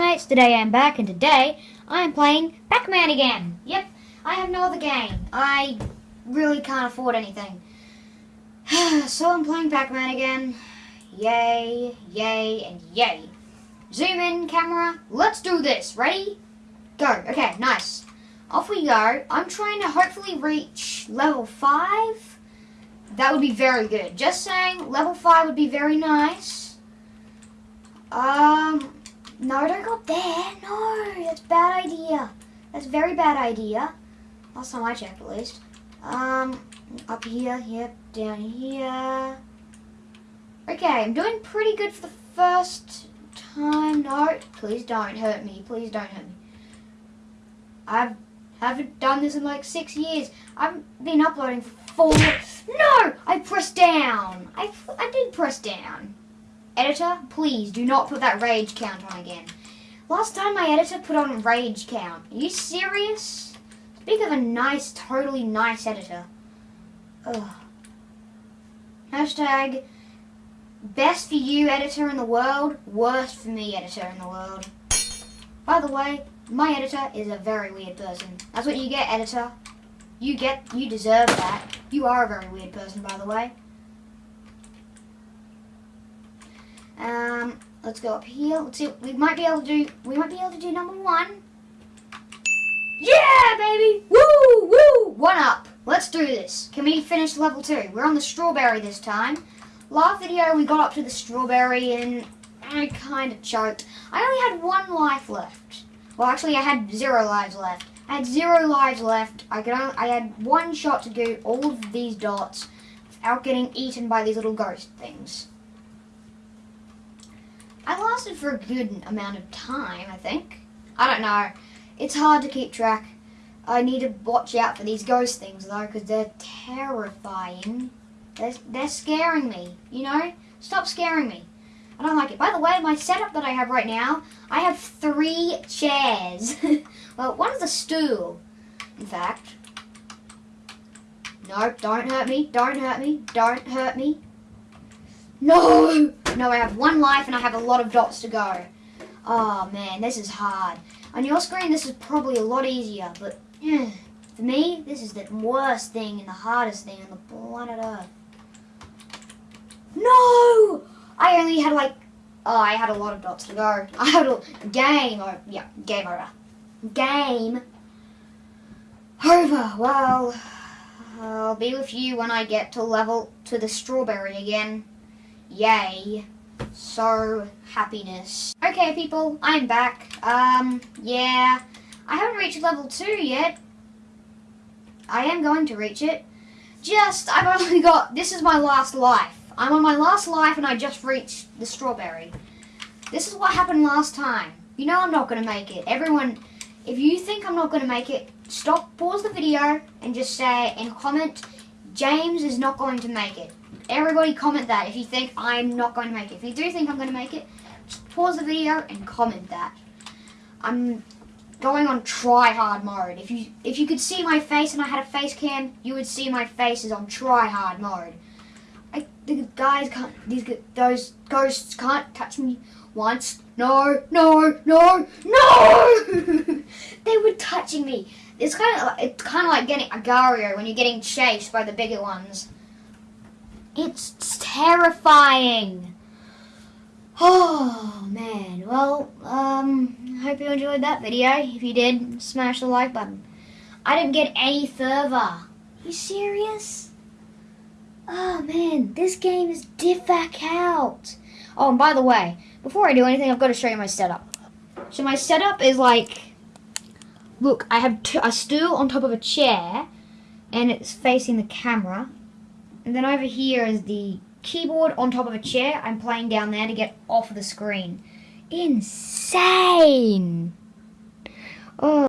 mates, today I am back and today I am playing Pac-Man again. Yep, I have no other game. I really can't afford anything. so I'm playing Pac-Man again. Yay, yay, and yay. Zoom in, camera. Let's do this. Ready? Go. Okay, nice. Off we go. I'm trying to hopefully reach level 5. That would be very good. Just saying, level 5 would be very nice. Um, no, don't go there. No, that's bad idea. That's very bad idea. Last time I checked, at least. Um, up here, yep, down here. Okay, I'm doing pretty good for the first time. No, please don't hurt me. Please don't hurt me. I've haven't done this in like six years. I've been uploading for four. No, I pressed down. I I did press down. Editor, please do not put that rage count on again. Last time my editor put on rage count. Are you serious? Speak of a nice, totally nice editor. Ugh. Hashtag best for you editor in the world, worst for me editor in the world. By the way, my editor is a very weird person. That's what you get, editor. You get, you deserve that. You are a very weird person, by the way. Um, let's go up here. Let's see. We might be able to do. We might be able to do number one. Yeah, baby! Woo, woo! One up. Let's do this. Can we finish level two? We're on the strawberry this time. Last video we got up to the strawberry and I kind of choked. I only had one life left. Well, actually, I had zero lives left. I had zero lives left. I could only, I had one shot to do all of these dots without getting eaten by these little ghost things. I lasted for a good amount of time, I think. I don't know. It's hard to keep track. I need to watch out for these ghost things, though, because they're terrifying. They're, they're scaring me, you know? Stop scaring me. I don't like it. By the way, my setup that I have right now, I have three chairs. well, one's a stool, in fact. No, don't hurt me. Don't hurt me. Don't hurt me. No! No, I have one life and I have a lot of dots to go. Oh man, this is hard. On your screen, this is probably a lot easier, but eh, for me, this is the worst thing and the hardest thing on the planet Earth. No! I only had like, oh, I had a lot of dots to go. I had a game, or yeah, game over. Game over. Well, I'll be with you when I get to level to the strawberry again. Yay. So, happiness. Okay, people, I'm back. Um, yeah. I haven't reached level 2 yet. I am going to reach it. Just, I've only got, this is my last life. I'm on my last life and I just reached the strawberry. This is what happened last time. You know I'm not going to make it. Everyone, if you think I'm not going to make it, stop, pause the video and just say, and comment, James is not going to make it. Everybody comment that if you think I'm not going to make it. If you do think I'm going to make it, just pause the video and comment that. I'm going on try hard mode. If you if you could see my face and I had a face cam, you would see my face is on try hard mode. I the guys can't these those ghosts can't touch me once. No, no, no, no! they were touching me. It's kind of it's kind of like getting Agario when you're getting chased by the bigger ones. It's terrifying. Oh man. Well, um, I hope you enjoyed that video. If you did, smash the like button. I didn't get any further. You serious? Oh man, this game is diffac out. Oh, and by the way, before I do anything, I've got to show you my setup. So my setup is like, look, I have a stool on top of a chair, and it's facing the camera. And then over here is the keyboard on top of a chair. I'm playing down there to get off of the screen. Insane! Oh.